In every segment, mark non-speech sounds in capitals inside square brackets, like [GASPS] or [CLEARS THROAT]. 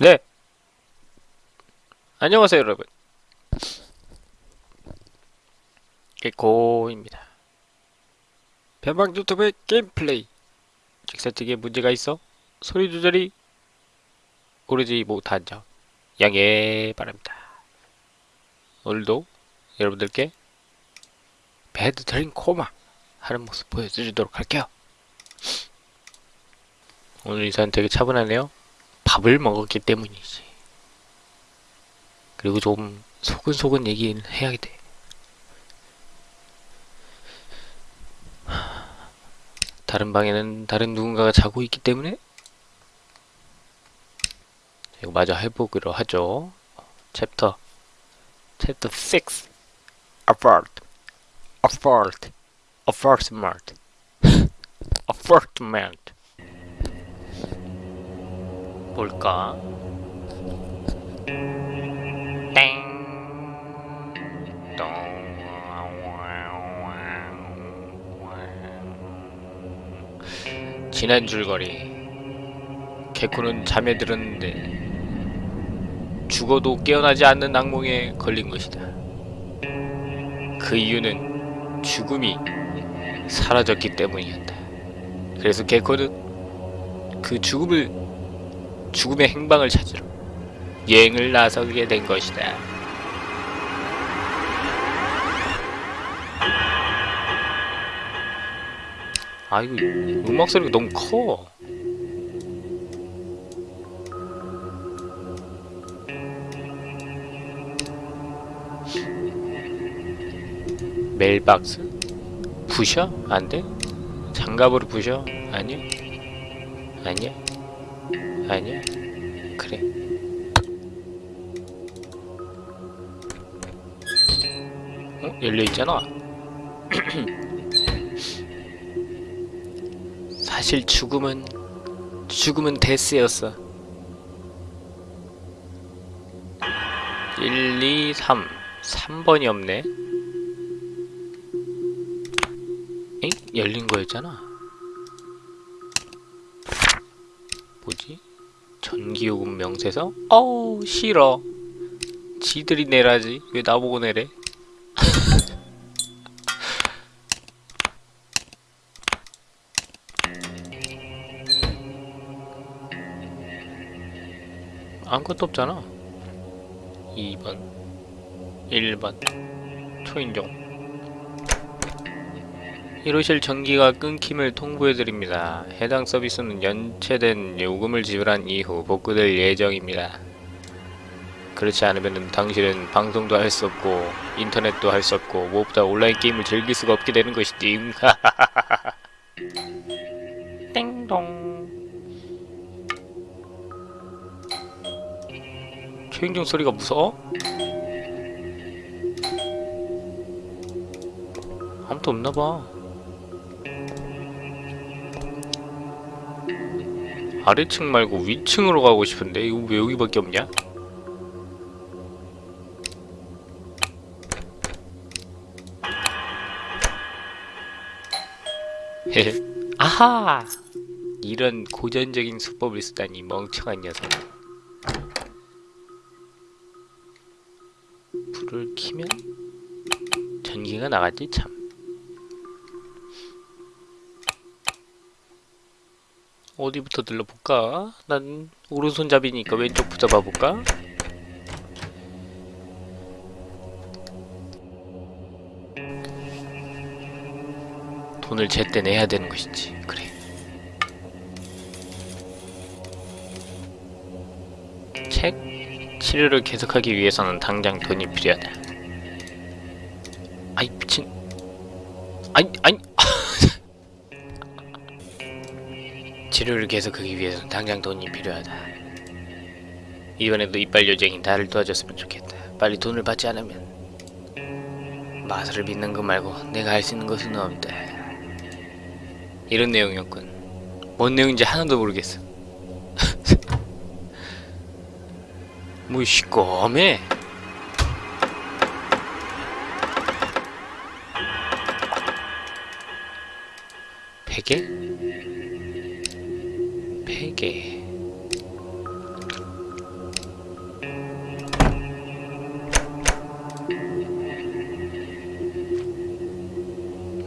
네. 안녕하세요, 여러분. 개코입니다. 변방 유튜브의 게임 플레이. 직사측에 문제가 있어 소리 조절이 오르지 못한 점 양해 바랍니다. 오늘도 여러분들께 Bad Dream Coma 하는 모습 보여드리도록 할게요. 오늘 인사는 되게 차분하네요. 밥을 먹었기 때문이지. 그리고 좀 소근소근 얘기는 해야 돼. 다른 방에는 다른 누군가가 자고 있기 때문에 이거 마저 해보기로 하죠. chapter chapter 6 Apart Apart Apartment Apartment 볼까? 땡. 똥. 지난 줄거리. 개코는 잠에 들었는데 죽어도 깨어나지 않는 악몽에 걸린 것이다. 그 이유는 죽음이 사라졌기 때문이었다. 그래서 개코는 그 죽음을 죽음의 행방을 찾으러 여행을 나서게 된 것이다. 아 이거 음악 소리가 너무 커. 메일박스? 부셔? 안 돼? 장갑으로 부셔? 아니야? 아니야? 아니야? 그래. 어? 열려있잖아. [CLEARS THROAT] 사실 죽음은 죽음은 데스였어. 1, 2, 3 3번이 없네 엥? 열린 거였잖아 뭐지? 전기요금 명세서? 어우 싫어. 지들이 내라지. 왜 나보고 내래? [LAUGHS] 아무것도 없잖아. 2번 1번 초인종 이러실 전기가 끊김을 통보해드립니다. 해당 서비스는 연체된 요금을 지불한 이후 복구될 예정입니다. 그렇지 않으면 당신은 방송도 할 수 없고 인터넷도 할 수 없고 무엇보다 온라인 게임을 즐길 수가 없게 되는 것이지 [LAUGHS] 땡동 초인종 소리가 무서워? 아무도 없나봐 아래층 말고 위층으로 가고 싶은데 이거 왜 여기밖에 없냐? [LAUGHS] 아하! 이런 고전적인 수법을 쓰다니 멍청한 녀석 불을 켜면 전기가 나가지 참 어디부터 들러볼까? 난 오른손잡이니까 왼쪽부터 봐볼까? 돈을 제때 내야 되는 것이지 그래 책? 치료를 계속하기 위해서는 당장 돈이 필요하다 아이 미친 아니 아니 치료를 계속하기 위해서는 당장 돈이 필요하다. 이번에도 이빨 요정이 나를 도와줬으면 좋겠다. 빨리 돈을 받지 않으면 마술을 믿는 것 말고 내가 할 수 있는 것은 없다. 이런 내용이었군. 뭔 내용인지 하나도 모르겠어. [LAUGHS] 뭐 시꺼매? 베개? 개.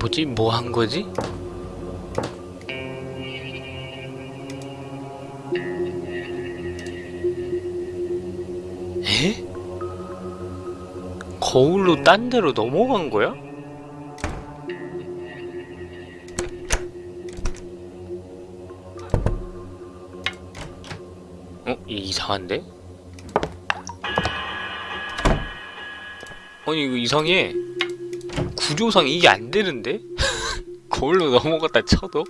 뭐지? 뭐 한 거지? 에? 거울로 딴 데로 넘어간 거야? 이상한데? 아니 이거 이상해 구조상 이게 안 되는데? [LAUGHS] 거울로 넘어갔다 쳐도?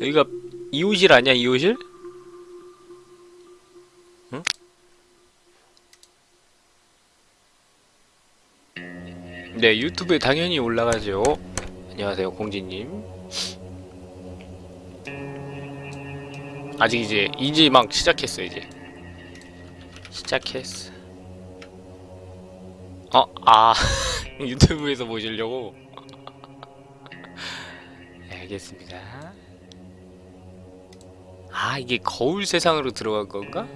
여기가 이호실 아니야 이호실? 응? 네 유튜브에 당연히 올라가죠 안녕하세요 공지님 아직 이제 이제 막 시작했어 이제 시작했어 어? 아 [LAUGHS] 유튜브에서 보시려고? [LAUGHS] 네, 알겠습니다 아 이게 거울 세상으로 들어간 건가?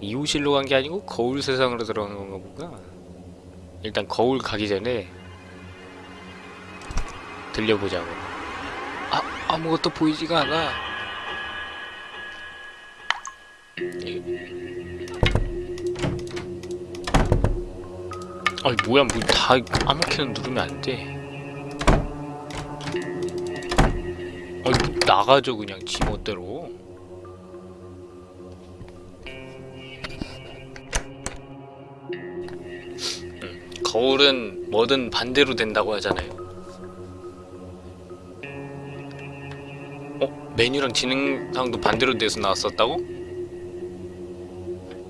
이호실로 간 게 아니고 거울 세상으로 들어간 건가 보구나 일단 거울 가기 전에 들려보자고. 아 아무것도 보이지가 않아. 아니 뭐야 뭐다 아무렇게나 누르면 안돼. 아니 나가죠 그냥 지 멋대로 거울은 뭐든 반대로 된다고 하잖아요 어? 메뉴랑 진행상도 반대로 돼서 나왔었다고?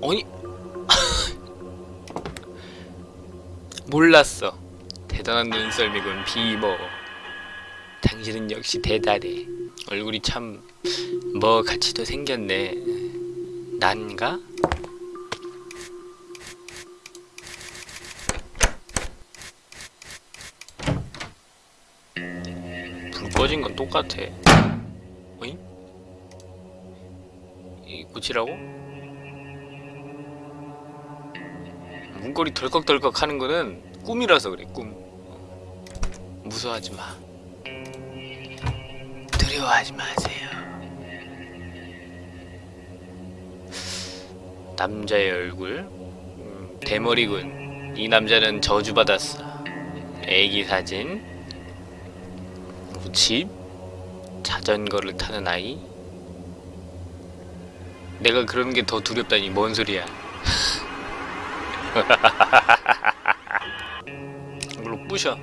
아니 [LAUGHS] 몰랐어 대단한 눈썰미군 비버 당신은 역시 대단해 얼굴이 참 뭐 같이도 생겼네 난가? 불 꺼진 건 똑같아. 어잉? 이 고치라고? 문고리 덜컥덜컥 하는 거는 꿈이라서 그래 꿈. 무서워하지 마. 두려워하지 마세요. 남자의 얼굴? 음, 대머리군. 이 남자는 저주받았어. 애기 사진 집 자전거를 타는 아이. 내가 그러는 게 더 두렵다니 뭔 소리야. [LAUGHS] 이걸로 부셔.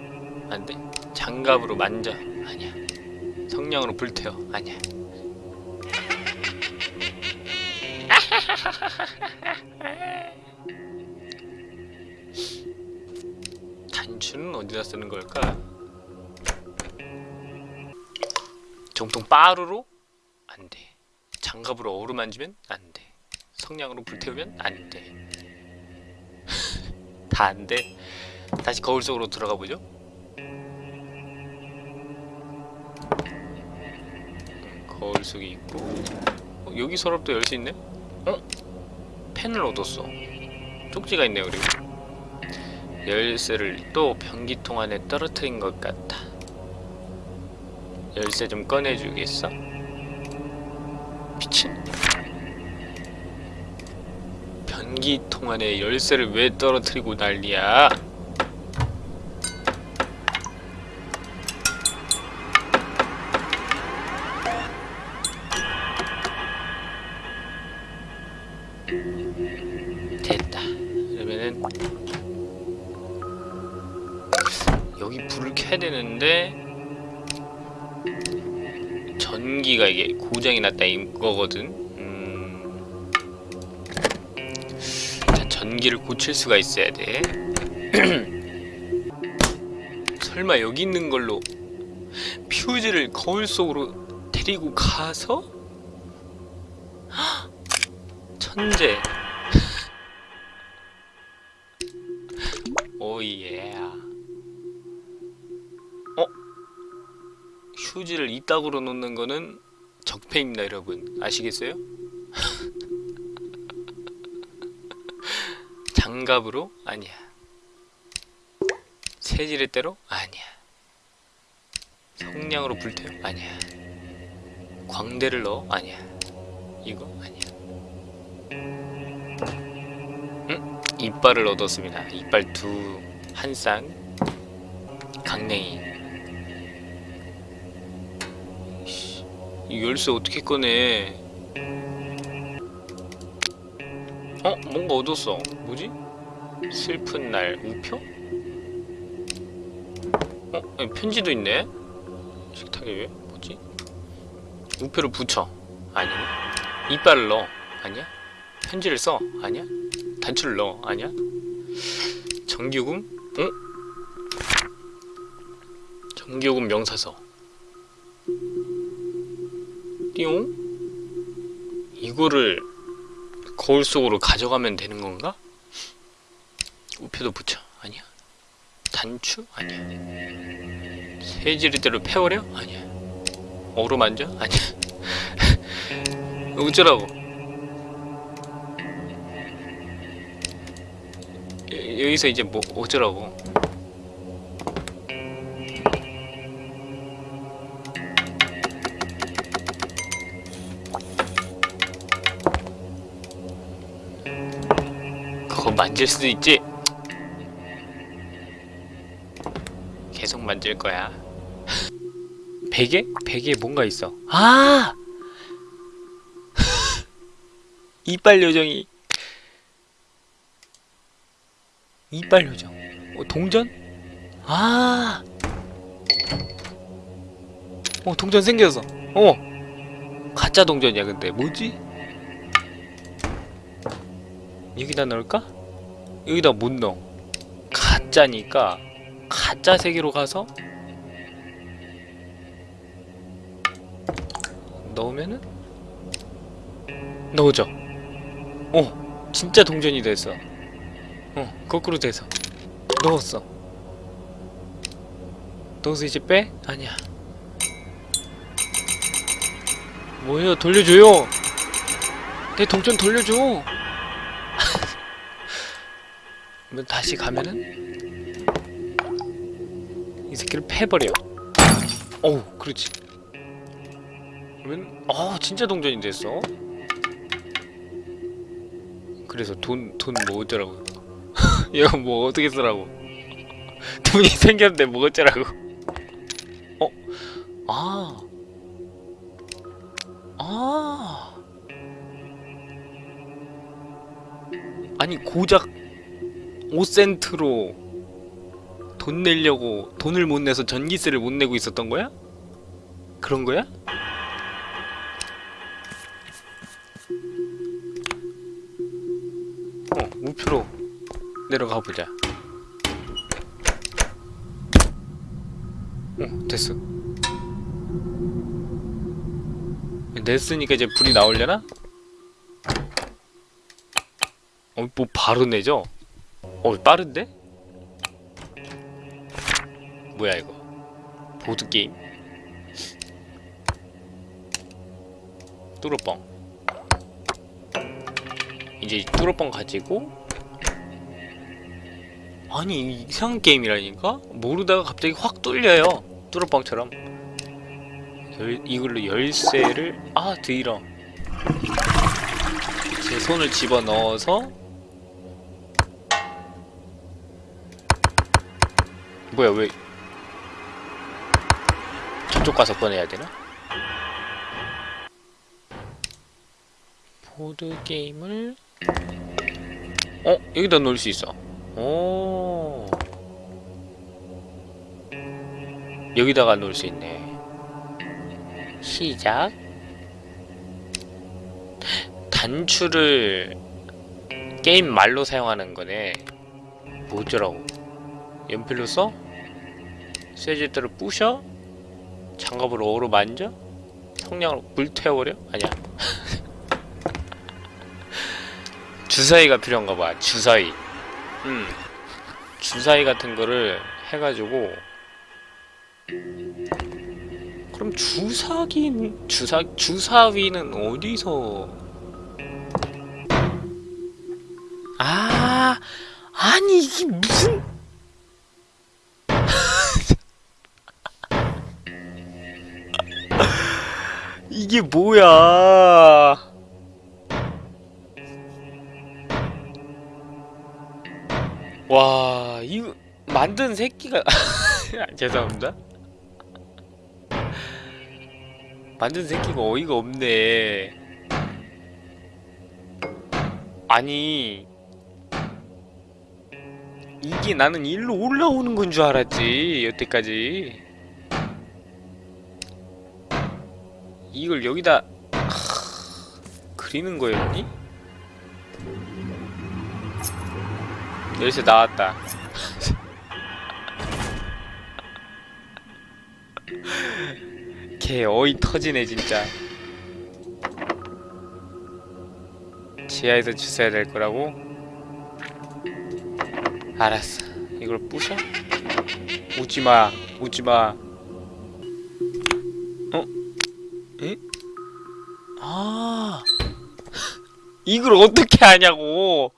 안돼. 장갑으로 만져. 아니야. 성냥으로 불태워. 아니야. [LAUGHS] 단추는 어디다 쓰는 걸까? 정통 빠루로? 안돼. 장갑으로 어루만지면 안돼. 성냥으로 불태우면 안돼. [LAUGHS] 다 안돼. 다시 거울 속으로 들어가 보죠. 거울 속에 있고. 어, 여기 서랍도 열 수 있네? 어? 펜을 얻었어. 쪽지가 있네요 그리고. 열쇠를 또 변기통 안에 떨어뜨린 것 같다 열쇠 좀 꺼내주겠어? 미친 변기통 안에 열쇠를 왜 떨어뜨리고 난리야 이거거든 음... 자 전기를 고칠 수가 있어야 돼 [CLEARS THROAT] 설마 여기 있는 걸로 퓨즈를 거울 속으로 데리고 가서? 헉! [GASPS] 천재 [LAUGHS] 오예 어? 휴지를 이따구로 놓는 거는 적폐 옆에 있나 여러분 아시겠어요? [LAUGHS] 장갑으로? 아니야 세질의 때로? 아니야 성냥으로 불태워? 아니야 광대를 넣어? 아니야 이거? 아니야 응? 이빨을 얻었습니다 이빨 두 한 쌍 강냉이 이 열쇠 어떻게 꺼내 어? 뭔가 얻었어 뭐지? 슬픈 날 우표? 어? 여기 편지도 있네? 식탁에 왜? 뭐지? 우표를 붙여 아니네 이빨을 넣어 아니야? 편지를 써 아니야? 단추를 넣어 아니야? 정규금? 어? 정규금 명사서 띠용? 이거를 거울 속으로 가져가면 되는 건가? 우표도 붙여 아니야 단추? 아니야 세지리대로 패버려? 아니야 어루만져? 아니야 [LAUGHS] 어쩌라고 여- 여기서 이제 뭐 어쩌라고 만질 수도 있지 계속 만질 거야 베개? 베개에 뭔가 있어 아! [LAUGHS] 이빨 요정이 이빨 요정 어, 동전? 아! 어 동전 생겼어 어 가짜 동전이야 근데 뭐지? 여기다 넣을까? 여기다 못 넣어. 가짜니까 가짜 세계로 가서 넣으면은 넣어줘. 어 진짜 동전이 됐어 어 거꾸로 돼서. 넣었어. 넣어서 이제 빼? 아니야. 뭐예요? 돌려줘요. 내 동전 돌려줘 그러면 다시 가면은? 이 새끼를 패버려. 어우 그렇지. 그러면 어 진짜 동전이 됐어? 그래서 돈돈뭐 어쩌라고? [LAUGHS] 이거 뭐 어떻게 쓰라고? [LAUGHS] 돈이 생겼는데 뭐 어쩌라고? [LAUGHS] 어? 아. 아. 아니 고작 5센트로 돈 내려고 돈을 못 내서 전기세를 못 내고 있었던 거야? 그런 거야? 어, 우표로 내려가 보자. 어, 됐어. 냈으니까 이제 불이 나오려나? 어, 뭐 바로 내죠? 어, 빠른데? 뭐야 이거? 보드게임? 뚜러뻥 이제 이 뚜러뻥 가지고 아니 이상한 게임이라니까? 모르다가 갑자기 확 뚫려요 뚜러뻥처럼 열, 이걸로 열쇠를 아 드이러 제 손을 집어넣어서 뭐야 왜 저쪽 가서 꺼내야 되나? 보드 게임을 어 여기다 놓을 수 있어. 오 여기다가 놓을 수 있네. 시작. 단추를 게임 말로 사용하는 거네. 뭐더라고? 연필로 써? 세제대로 부셔? 장갑으로 어로 만져? 성냥으로 불태워버려? 아니야 [LAUGHS] 주사위가 필요한가 봐 주사위 음 주사위 같은 거를 해가지고 그럼 주사긴 주사 주사위는 어디서 아 아니 이게 무슨 이게 뭐야? 와 이거 만든 새끼가 [LAUGHS] 죄송합니다. 만든 새끼가 어이가 없네. 아니 이게 나는 일로 올라오는 건 줄 알았지 여태까지 이걸 여기다 하... 그리는 거였니? 열쇠 나왔다 [LAUGHS] 개 어이 터지네 진짜 지하에서 주워야 될 거라고? 알았어 이걸 부셔? 웃지마 웃지마 이걸 어떻게 하냐고.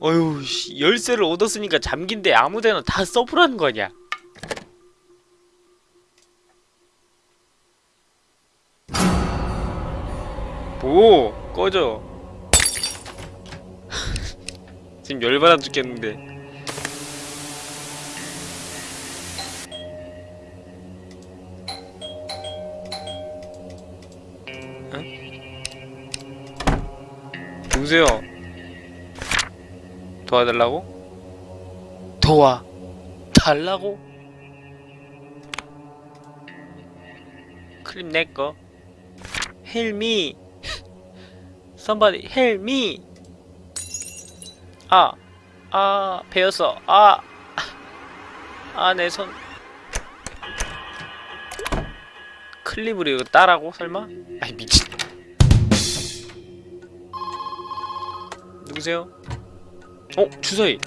어휴 씨, 열쇠를 얻었으니까 잠긴데 아무데나 다 써보라는 거냐 뭐 꺼져. [LAUGHS] 지금 열받아 죽겠는데 누구세요? 도와달라고? 도와 달라고? 클립 내꺼 Help me Somebody help me 아, 아, 베었어. 아, 아, 내 손. 클립으로 이거 따라고? 설마? 아이, 미친. 누구세요? 어? 주사위.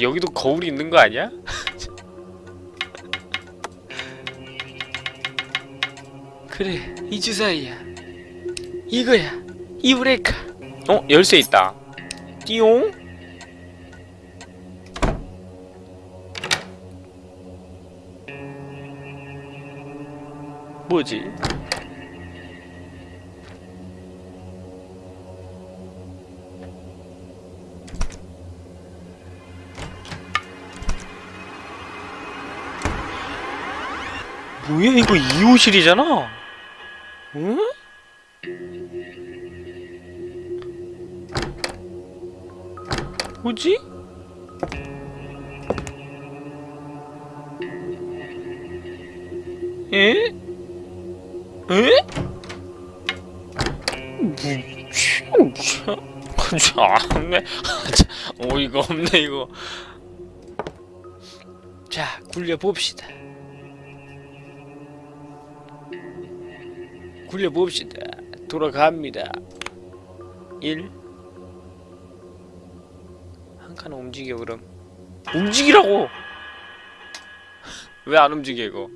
여기도 거울이 있는 거 아니야? [LAUGHS] 그래, 이 주사위야. 이거야 이 브레카 어? 열쇠 있다 띠용 뭐지? 뭐야 이거 2호실이잖아 응? 뭐지? 에? 에? 무슨 안네 어이가 없네 이거 자 굴려봅시다 굴려봅시다 돌아갑니다 1칸 움직여 그럼 움직이라고! [LAUGHS] 왜 안 움직여 이거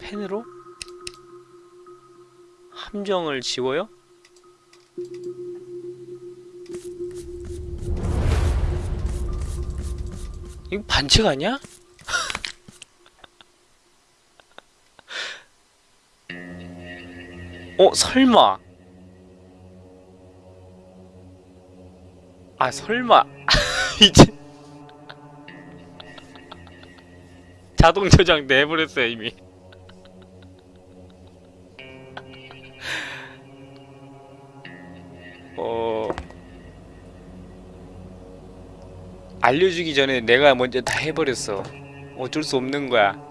펜으로? 함정을 지워요? 이거 반칙 아니야? 어 설마. 아 설마. [LAUGHS] 이제. 자동 저장 내버렸어요 이미. 어. 알려주기 전에 내가 먼저 다 해버렸어. 어쩔 수 없는 거야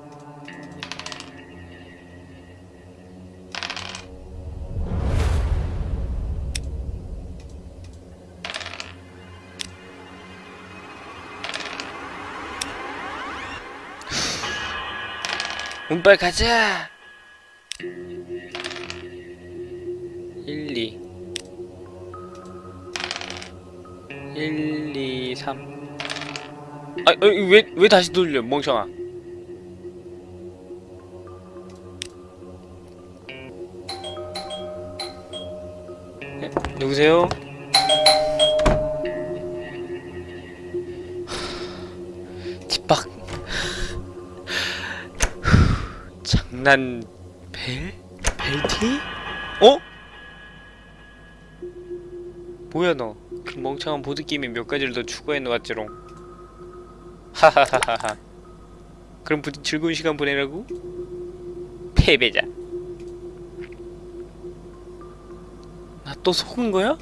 운빨 가자 1, 2 1, 2, 3 아, 어, 왜, 왜 다시 돌려, 멍청아. 네, 누구세요? 장난, 벨? 벨티? 어? 뭐야 너? 그 멍청한 보드게임에 몇 가지를 더 추가해 놓았지롱. 하하하하하. 그럼 부디 즐거운 시간 보내라고? 패배자. 나 또 속은 거야?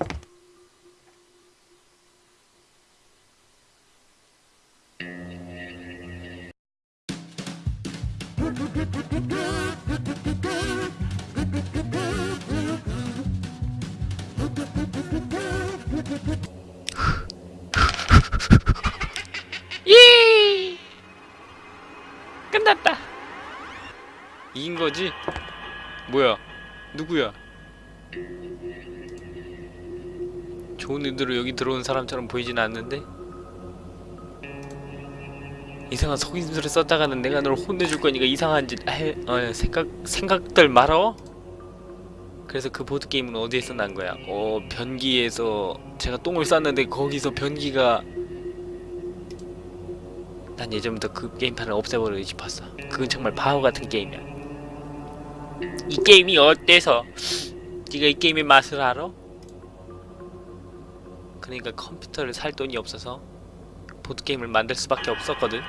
예! 끝났다. 이긴 거지? 뭐야? 누구야? 좋은 의도로 여기 들어온 사람처럼 보이진 않는데? 이상한 속임수를 썼다가는 내가 널 혼내줄 거니까 이상한 짓 해, 어, 생각, 생각들 말어? 그래서 그 보드게임은 어디에서 난 거야? 어, 변기에서 제가 똥을 쌌는데 거기서 변기가 난 예전부터 그 게임판을 없애버리고 싶었어. 그건 정말 바보 같은 게임이야. 이 게임이 어때서? 네가 이 게임의 맛을 알아? 그러니까 컴퓨터를 살 돈이 없어서 보드게임을 만들 수밖에 없었거든.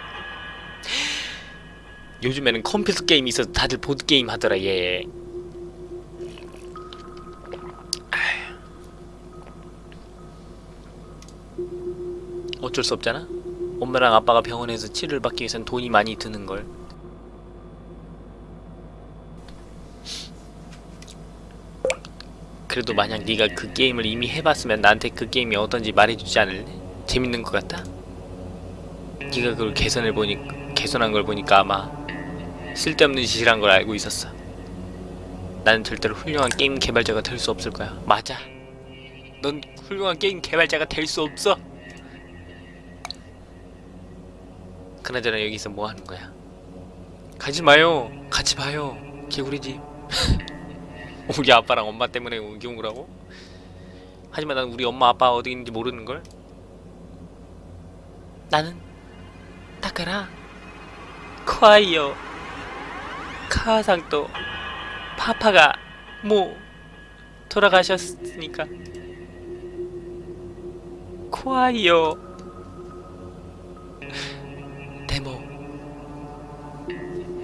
요즘에는 컴퓨터 게임이 있어서 다들 보드게임 하더라 얘. 어쩔 수 없잖아. 엄마랑 아빠가 병원에서 치료를 받기 위해선 돈이 많이 드는 걸. 그래도 만약 네가 그 게임을 이미 해봤으면 나한테 그 게임이 어떤지 말해주지 않을래? 재밌는 것 같다? 네가 그걸 개선을 보니 개선한 걸 보니까 아마 쓸데없는 짓이란 걸 알고 있었어. 나는 절대로 훌륭한 게임 개발자가 될 수 없을 거야. 맞아. 넌 훌륭한 게임 개발자가 될 수 없어. 그나저나 여기서 뭐 하는 거야? 가지 마요. 같이 봐요. 개구리 집. [LAUGHS] 우리 아빠랑 엄마 때문에 여기 온 거라고? 하지만 난 우리 엄마 아빠 어디 있는지 모르는 걸. 나는 타카라 콰이어 카상또 파파가 뭐 돌아가셨으니까 콰이어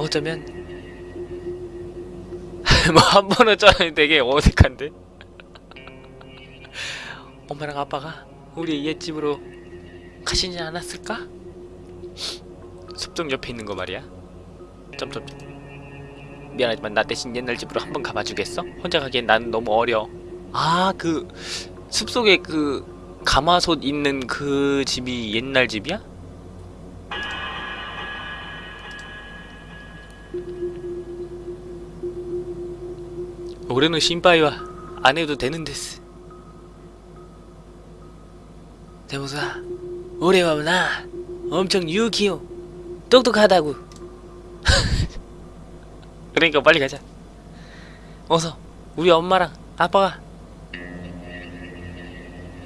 어쩌면 [LAUGHS] 뭐 한 번은 쩌는 되게 어색한데 [LAUGHS] 엄마랑 아빠가 우리 옛집으로 가시지 않았을까? 숲속 옆에 있는 거 말이야 점점점 미안하지만 나 대신 옛날 집으로 한번 가봐주겠어? 혼자 가기엔 나는 너무 어려 아 그 숲속에 그 가마솥 있는 그 집이 옛날 집이야? 올해는 신바이와 안 해도 되는 데스. 와나 엄청 유기요 똑똑하다고. [LAUGHS] 그러니까 빨리 가자. 어서 우리 엄마랑 아빠가.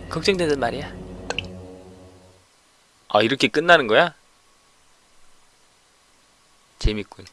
걱정되는 말이야. 아 이렇게 끝나는 거야? 재밌군